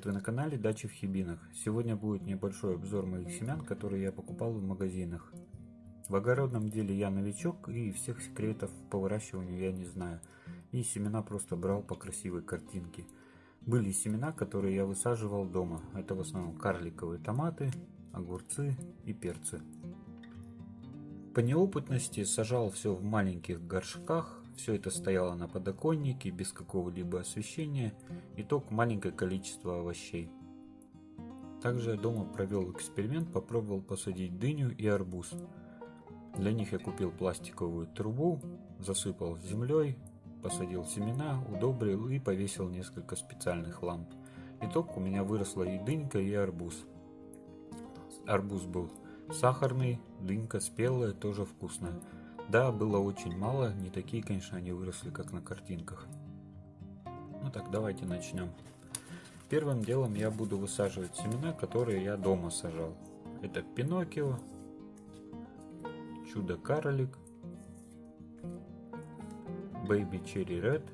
привет! Вы на канале Дачи в Хибинах. Сегодня будет небольшой обзор моих семян, которые я покупал в магазинах. В огородном деле я новичок и всех секретов по выращиванию я не знаю. И семена просто брал по красивой картинке. Были семена, которые я высаживал дома. Это в основном карликовые томаты, огурцы и перцы. По неопытности сажал все в маленьких горшках, все это стояло на подоконнике, без какого-либо освещения, и только маленькое количество овощей. Также я дома провел эксперимент, попробовал посадить дыню и арбуз. Для них я купил пластиковую трубу, засыпал землей, посадил семена, удобрил и повесил несколько специальных ламп. Итог у меня выросла и дынька, и арбуз. Арбуз был сахарный, дынька спелая, тоже вкусная. Да, было очень мало, не такие, конечно, они выросли, как на картинках. Ну так, давайте начнем. Первым делом я буду высаживать семена, которые я дома сажал. Это Пиноккио, Чудо-карлик, Baby Cherry Red,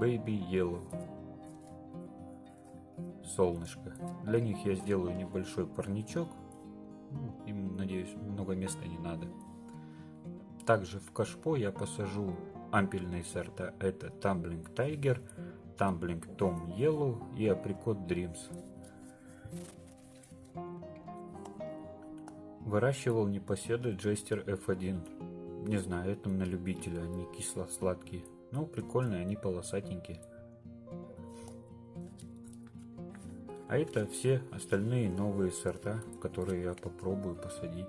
Baby Yellow. Солнышко. Для них я сделаю небольшой парничок, ну, им, надеюсь, много места не надо. Также в кашпо я посажу ампельные сорта. Это Tumbling Tiger, Tumbling Tom Yellow и Apricot Dreams. Выращивал непоседы Jester F1. Не знаю, это на любителя, они кисло-сладкие. Но прикольные, они полосатенькие. А это все остальные новые сорта, которые я попробую посадить.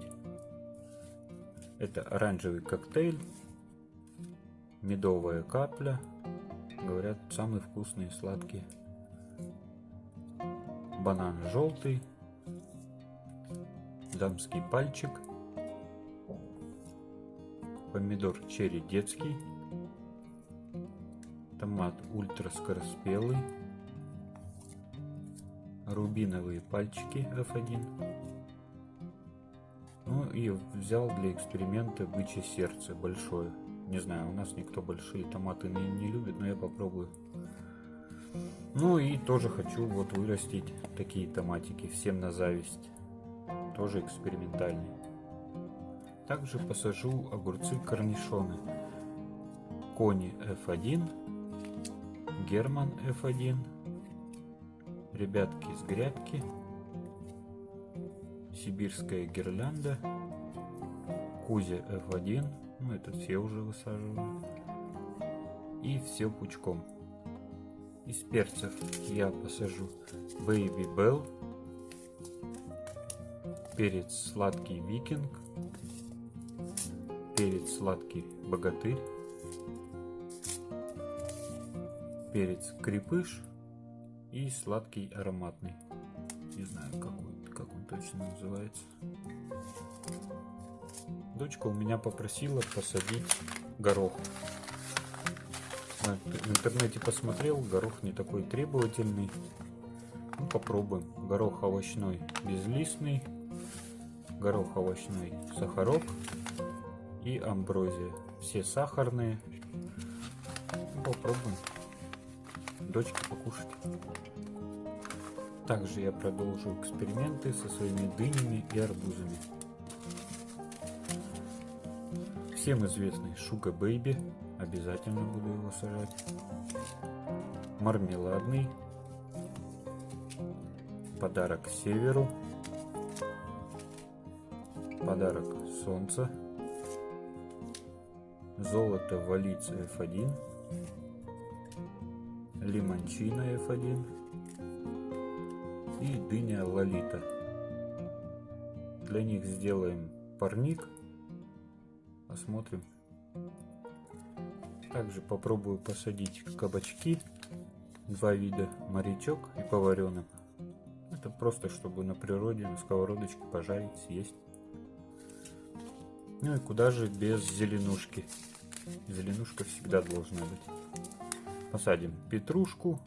Это оранжевый коктейль, медовая капля, говорят, самые вкусные сладкие. Банан желтый, дамский пальчик, помидор черри детский, томат ультра скороспелый, рубиновые пальчики F1. Ну и взял для эксперимента бычье сердце большое. Не знаю, у нас никто большие томаты не, не любит, но я попробую. Ну и тоже хочу вот вырастить такие томатики, всем на зависть. Тоже экспериментальный. Также посажу огурцы корнишоны. Кони F1, Герман F1, ребятки с грядки, сибирская гирлянда, Кузя F1, ну это все уже высаживаю, и все пучком. Из перцев я посажу Baby Bell, перец сладкий викинг, перец сладкий богатырь, перец крепыш и сладкий ароматный. Не знаю, как он, как он точно называется. Дочка у меня попросила посадить горох. В интернете посмотрел, горох не такой требовательный. Ну, попробуем. Горох овощной безлистный, горох овощной сахарок и амброзия. Все сахарные. Ну, попробуем дочке покушать. Также я продолжу эксперименты со своими дынями и арбузами. Всем известный Шуга Бэйби, обязательно буду его сажать. Мармеладный, подарок северу, подарок солнца, золото валица F1, лимончина F1 и дыня лолита. Для них сделаем парник. Посмотрим. Также попробую посадить кабачки. Два вида, морячок и поваренок. Это просто, чтобы на природе, на сковородочке пожарить, съесть. Ну и куда же без зеленушки. Зеленушка всегда должна быть. Посадим петрушку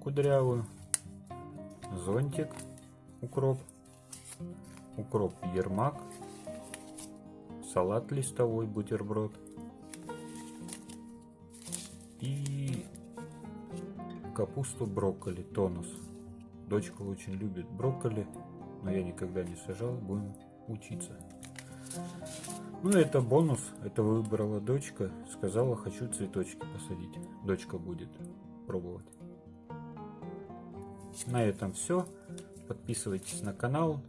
кудрявую, зонтик, укроп, укроп ермак, салат листовой, бутерброд и капусту, брокколи, тонус. Дочка очень любит брокколи, но я никогда не сажал, будем учиться. Ну, это бонус, это выбрала дочка, сказала, хочу цветочки посадить. Дочка будет пробовать. На этом все. Подписывайтесь на канал,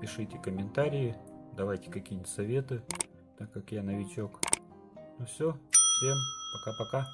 пишите комментарии, давайте какие-нибудь советы, так как я новичок. Ну все, всем пока-пока.